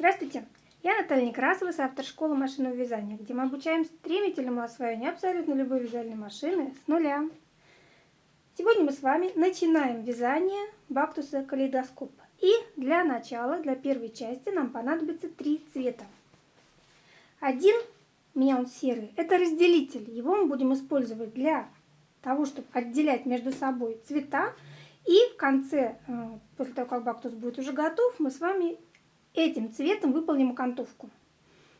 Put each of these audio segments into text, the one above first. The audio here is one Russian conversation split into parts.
Здравствуйте! Я Наталья Некрасова, автор школы машинного вязания, где мы обучаем стремительному освоению абсолютно любой вязальной машины с нуля. Сегодня мы с вами начинаем вязание бактуса калейдоскоп. И для начала, для первой части нам понадобится три цвета. Один, у меня он серый, это разделитель. Его мы будем использовать для того, чтобы отделять между собой цвета. И в конце, э, после того, как бактус будет уже готов, мы с вами этим цветом выполним окантовку.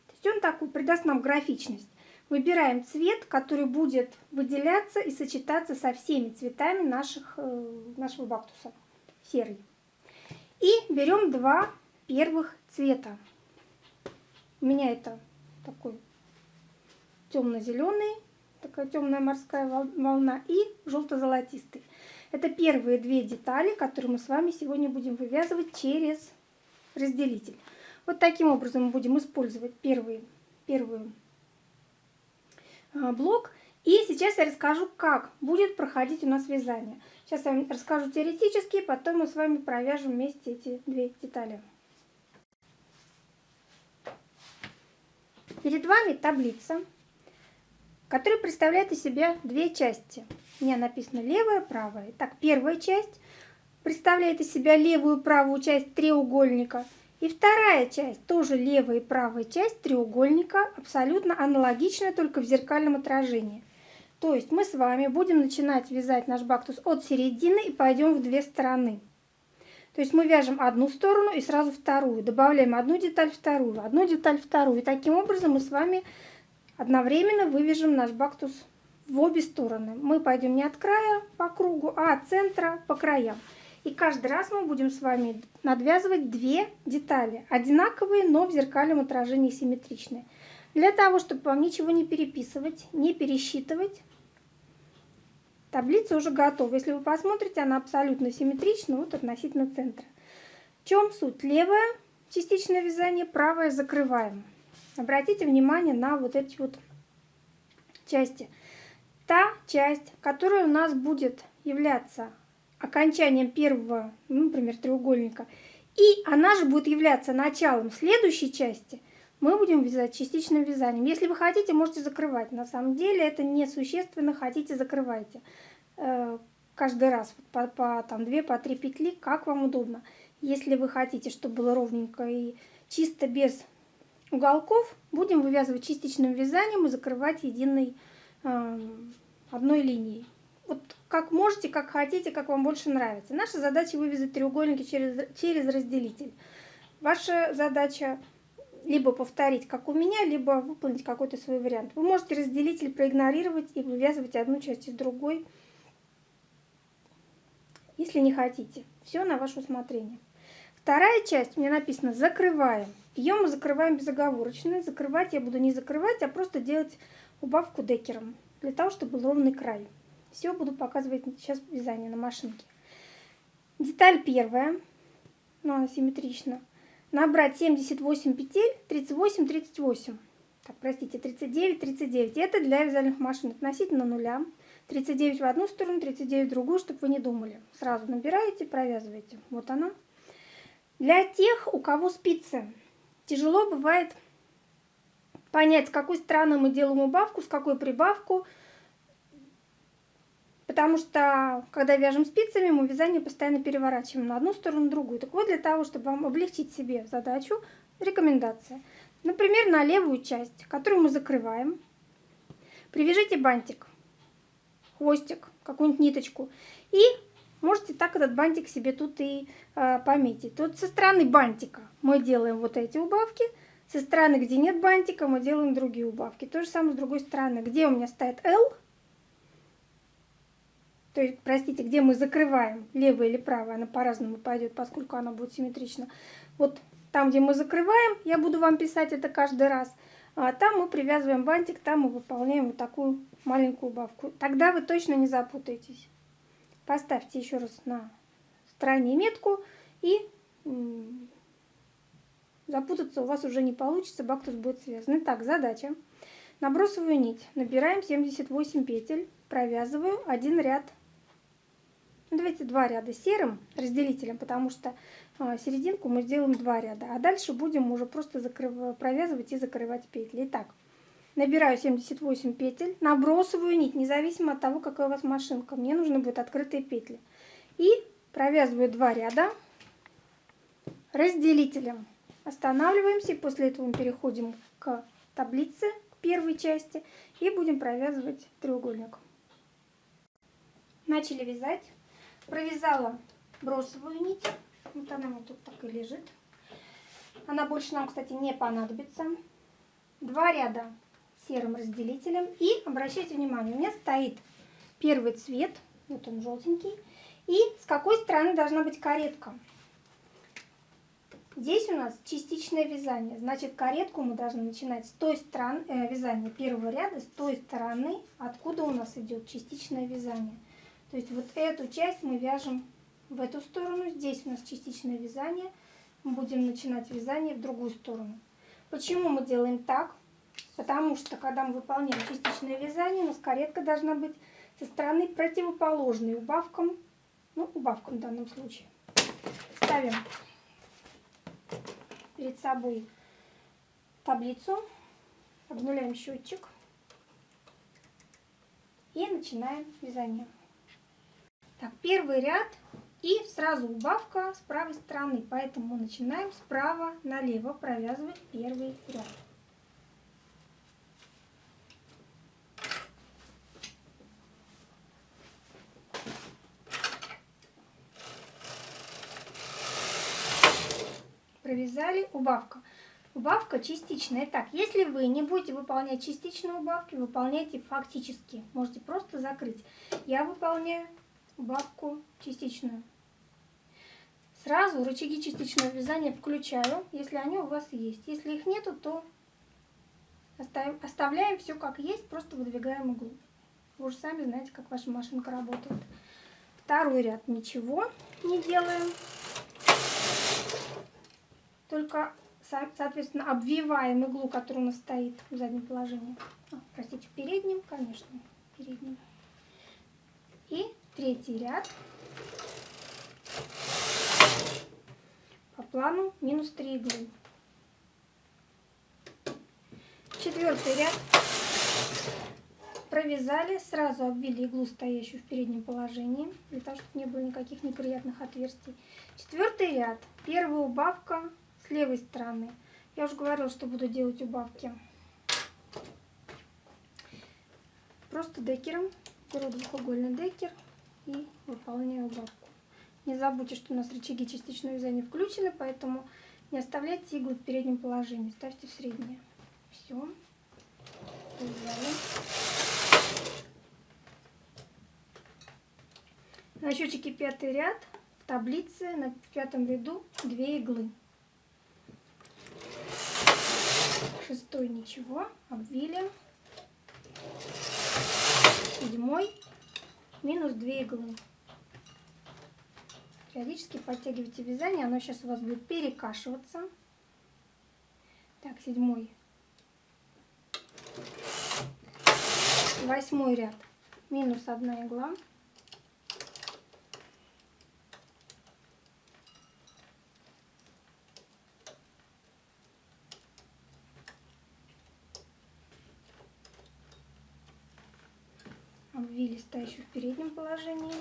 То есть он такой придаст нам графичность. Выбираем цвет, который будет выделяться и сочетаться со всеми цветами наших, э, нашего бактуса. Серый. И берем два первых цвета. У меня это такой темно-зеленый, такая темная морская волна и желто-золотистый. Это первые две детали, которые мы с вами сегодня будем вывязывать через разделитель. Вот таким образом мы будем использовать первый, первый а, блок. И сейчас я расскажу, как будет проходить у нас вязание. Сейчас я вам расскажу теоретически, потом мы с вами провяжем вместе эти две детали. Перед вами таблица, которая представляет из себя две части. У меня написано левая, правая. Так, первая часть представляет из себя левую и правую часть треугольника. И вторая часть, тоже левая и правая часть треугольника, абсолютно аналогичная, только в зеркальном отражении. То есть мы с вами будем начинать вязать наш бактус от середины и пойдем в две стороны. То есть мы вяжем одну сторону и сразу вторую, добавляем одну деталь, вторую, одну деталь, вторую. И таким образом мы с вами одновременно вывяжем наш бактус в обе стороны. Мы пойдем не от края по кругу, а от центра по краям. И каждый раз мы будем с вами надвязывать две детали, одинаковые, но в зеркальном отражении симметричные. Для того, чтобы вам ничего не переписывать, не пересчитывать, таблица уже готова. Если вы посмотрите, она абсолютно симметрична, вот относительно центра. В чем суть? Левое частичное вязание, правое закрываем. Обратите внимание на вот эти вот части. Та часть, которая у нас будет являться окончанием первого, ну, например, треугольника, и она же будет являться началом следующей части, мы будем вязать частичным вязанием. Если вы хотите, можете закрывать. На самом деле это не существенно, хотите, закрывайте. Э, каждый раз по, по там, 2, по 3 петли, как вам удобно. Если вы хотите, чтобы было ровненько и чисто без уголков, будем вывязывать частичным вязанием и закрывать единой э, одной линией. Вот как можете, как хотите, как вам больше нравится. Наша задача вывязать треугольники через, через разделитель. Ваша задача либо повторить, как у меня, либо выполнить какой-то свой вариант. Вы можете разделитель проигнорировать и вывязывать одну часть из другой, если не хотите. Все на ваше усмотрение. Вторая часть, меня написано «закрываем». Ее мы закрываем безоговорочно. Закрывать я буду не закрывать, а просто делать убавку декером, для того, чтобы был ровный край. Все буду показывать сейчас вязание на машинке. Деталь первая, но она симметрична. Набрать 78 петель, 38, 38. Так, простите, 39, 39. Это для вязальных машин относительно нуля. 39 в одну сторону, 39 в другую, чтобы вы не думали. Сразу набираете, провязываете. Вот она. Для тех, у кого спицы тяжело бывает понять, с какой стороны мы делаем убавку, с какой прибавку – Потому что, когда вяжем спицами, мы вязание постоянно переворачиваем на одну сторону, на другую. Так вот, для того, чтобы вам облегчить себе задачу, рекомендация. Например, на левую часть, которую мы закрываем, привяжите бантик, хвостик, какую-нибудь ниточку. И можете так этот бантик себе тут и э, пометить. Тут со стороны бантика мы делаем вот эти убавки, со стороны, где нет бантика, мы делаем другие убавки. То же самое с другой стороны. Где у меня стоит L, то есть, простите, где мы закрываем, левое или правое, она по-разному пойдет, поскольку она будет симметрична. Вот там, где мы закрываем, я буду вам писать это каждый раз, а там мы привязываем бантик, там мы выполняем вот такую маленькую убавку. Тогда вы точно не запутаетесь. Поставьте еще раз на стороне метку и запутаться у вас уже не получится, бактус будет связан. Итак, задача. Набросываю нить, набираем 78 петель, провязываю один ряд делайте два ряда серым разделителем, потому что а, серединку мы сделаем два ряда. А дальше будем уже просто закрыв... провязывать и закрывать петли. Итак, набираю 78 петель, набросываю нить, независимо от того, какая у вас машинка. Мне нужны будут открытые петли. И провязываю два ряда разделителем. Останавливаемся, и после этого мы переходим к таблице, к первой части, и будем провязывать треугольник. Начали вязать. Провязала бросовую нить. Вот она мне тут так и лежит. Она больше нам, кстати, не понадобится. Два ряда серым разделителем. И обращайте внимание, у меня стоит первый цвет, вот он желтенький. И с какой стороны должна быть каретка? Здесь у нас частичное вязание, значит каретку мы должны начинать с той стороны, э, вязания первого ряда, с той стороны, откуда у нас идет частичное вязание. То есть вот эту часть мы вяжем в эту сторону, здесь у нас частичное вязание, мы будем начинать вязание в другую сторону. Почему мы делаем так? Потому что когда мы выполняем частичное вязание, у нас каретка должна быть со стороны противоположной убавкам, ну убавкам в данном случае. Ставим перед собой таблицу, обнуляем счетчик и начинаем вязание. Так, первый ряд и сразу убавка с правой стороны, поэтому начинаем справа налево провязывать первый ряд. провязали, убавка. Убавка частичная. Так, если вы не будете выполнять частичные убавки, выполняйте фактически. Можете просто закрыть. Я выполняю убавку частичную. Сразу рычаги частичного вязания включаю, если они у вас есть. Если их нету, то оставим, оставляем все как есть, просто выдвигаем углу. Вы уже сами знаете, как ваша машинка работает. Второй ряд ничего не делаем. Только, соответственно, обвиваем иглу, которая у нас стоит в заднем положении. А, простите, в переднем, конечно, в переднем. И третий ряд. По плану минус 3 иглы. Четвертый ряд. Провязали, сразу обвили иглу, стоящую в переднем положении, для того, чтобы не было никаких неприятных отверстий. Четвертый ряд. Первая убавка с левой стороны. Я уже говорила, что буду делать убавки. Просто декером. Беру двухугольный декер и выполняю убавку. Не забудьте, что у нас рычаги частичного вязания включены, поэтому не оставляйте иглы в переднем положении, ставьте в среднее. Все. На счетчике пятый ряд в таблице на пятом ряду 2 иглы. шестой ничего, обвили, седьмой минус 2 иглы. Периодически подтягивайте вязание, оно сейчас у вас будет перекашиваться. Так, седьмой. Восьмой ряд. Минус одна игла. Обвили стоящую в переднем положении.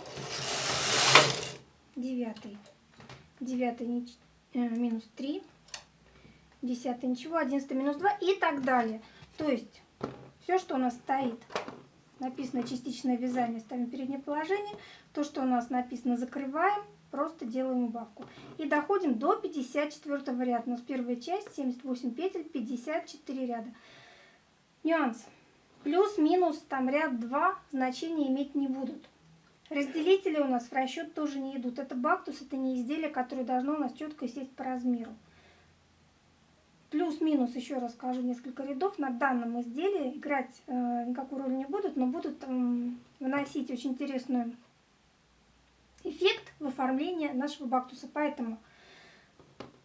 Девятый. Девятый э, минус 3. Десятый ничего. Одиннадцатый минус 2 и так далее. То есть все, что у нас стоит, написано частичное вязание, ставим переднее положение. То, что у нас написано закрываем, просто делаем убавку. И доходим до 54 ряда. У нас первая часть, 78 петель, 54 ряда. Нюанс. Плюс-минус там ряд 2 значения иметь не будут. Разделители у нас в расчет тоже не идут. Это бактус, это не изделие, которое должно у нас четко сесть по размеру. Плюс-минус, еще раз скажу, несколько рядов на данном изделии играть э, никакую роль не будут, но будут э, выносить очень интересный эффект в оформлении нашего бактуса. Поэтому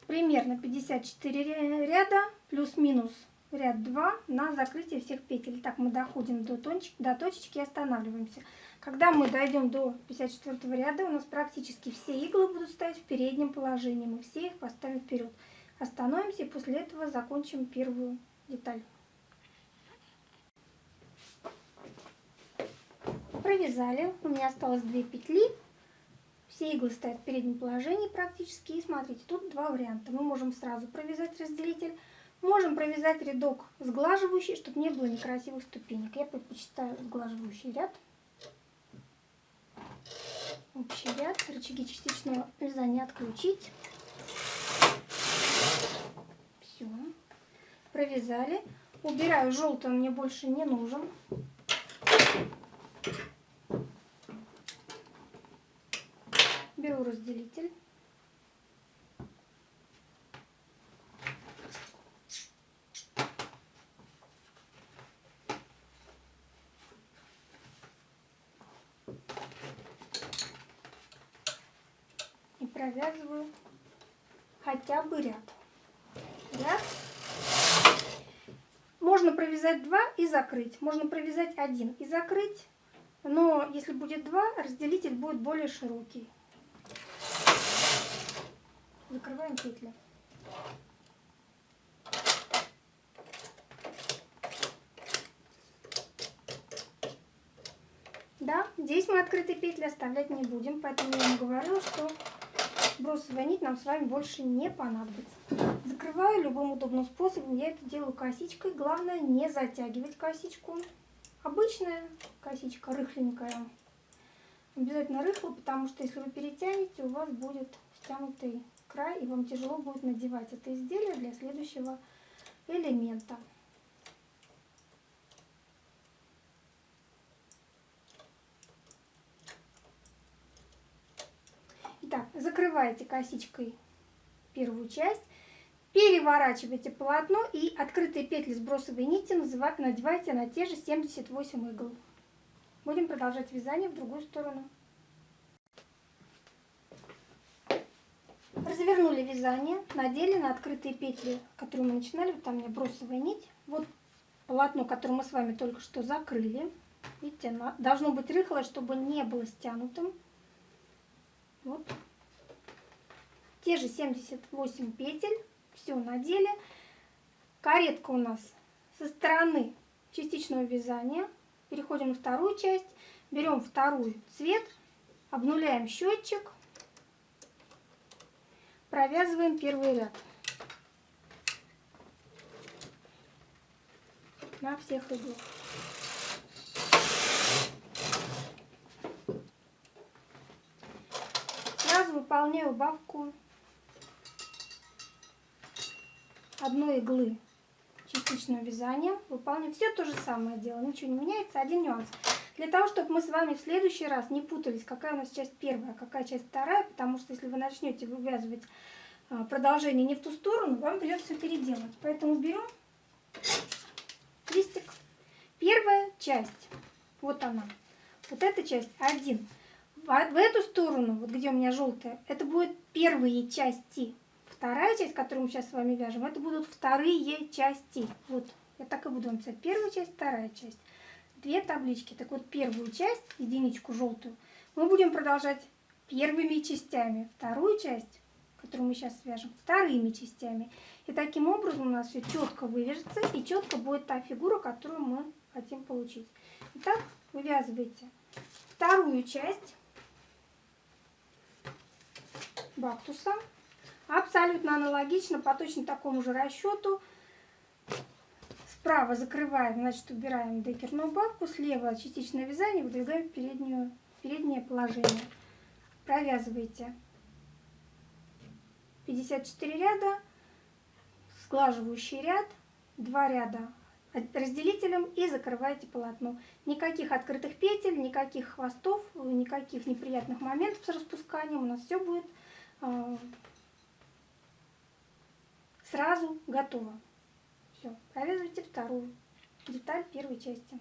примерно 54 ряда плюс-минус ряд 2 на закрытие всех петель. Так мы доходим до, точки, до точечки и останавливаемся. Когда мы дойдем до 54 ряда, у нас практически все иглы будут стоять в переднем положении. Мы все их поставим вперед. Остановимся и после этого закончим первую деталь. Провязали. У меня осталось две петли. Все иглы стоят в переднем положении практически. И смотрите, тут два варианта. Мы можем сразу провязать разделитель. Можем провязать рядок сглаживающий, чтобы не было некрасивых ступенек. Я предпочитаю сглаживающий ряд общий ряд, рычаги частичного вязания отключить. Все. Провязали. Убираю желтый, он мне больше не нужен. Беру разделитель. Провязываю хотя бы ряд. Ряд. Можно провязать два и закрыть. Можно провязать один и закрыть. Но если будет два, разделитель будет более широкий. Закрываем петли. Да, здесь мы открытые петли оставлять не будем, поэтому я вам говорю, что бросовая нить нам с вами больше не понадобится. Закрываю любым удобным способом. Я это делаю косичкой. Главное не затягивать косичку. Обычная косичка, рыхленькая. Обязательно рыхло, потому что если вы перетянете, у вас будет стянутый край, и вам тяжело будет надевать это изделие для следующего элемента. Итак, закрываете косичкой первую часть, переворачиваете полотно и открытые петли сбросовой нити надеваете на те же 78 игл. Будем продолжать вязание в другую сторону. Развернули вязание, надели на открытые петли, которые мы начинали, вот там у меня бросовая нить. Вот полотно, которое мы с вами только что закрыли. Видите, оно должно быть рыхлое, чтобы не было стянутым. Вот. Те же 78 петель. Все надели. Каретка у нас со стороны частичного вязания. Переходим на вторую часть. Берем второй цвет. Обнуляем счетчик. Провязываем первый ряд. На всех иглах. выполняю убавку одной иглы частичного вязания. Выполняю все то же самое дело, ничего не меняется. Один нюанс. Для того, чтобы мы с вами в следующий раз не путались, какая у нас часть первая, какая часть вторая, потому что если вы начнете вывязывать а, продолжение не в ту сторону, вам придется все переделать. Поэтому берем листик. Первая часть, вот она. Вот эта часть один в эту сторону, вот где у меня желтая, это будут первые части. Вторая часть, которую мы сейчас с вами вяжем, это будут вторые части. Вот, я так и буду вам. Первая часть, вторая часть. Две таблички. Так вот, первую часть, единичку желтую, мы будем продолжать первыми частями. Вторую часть, которую мы сейчас свяжем, вторыми частями. И таким образом у нас все четко вывяжется и четко будет та фигура, которую мы хотим получить. Итак, вывязывайте вторую часть бактуса. Абсолютно аналогично, по точно такому же расчету. Справа закрываем, значит, убираем декерную бабку. Слева частичное вязание, выдвигаем в переднюю, переднее положение. Провязывайте 54 ряда, сглаживающий ряд, 2 ряда разделителем и закрываете полотно. Никаких открытых петель, никаких хвостов, никаких неприятных моментов с распусканием. У нас все будет а, сразу готово. Все, провязывайте вторую деталь первой части.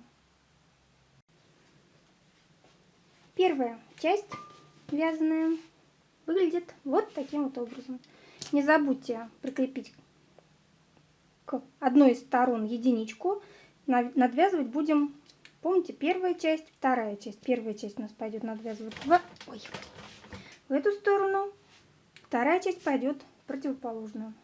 Первая часть вязаная выглядит вот таким вот образом. Не забудьте прикрепить к одной из сторон единичку. Надвязывать будем Помните, первая часть, вторая часть. Первая часть у нас пойдет надвязывать в, ой, в эту сторону, вторая часть пойдет противоположную.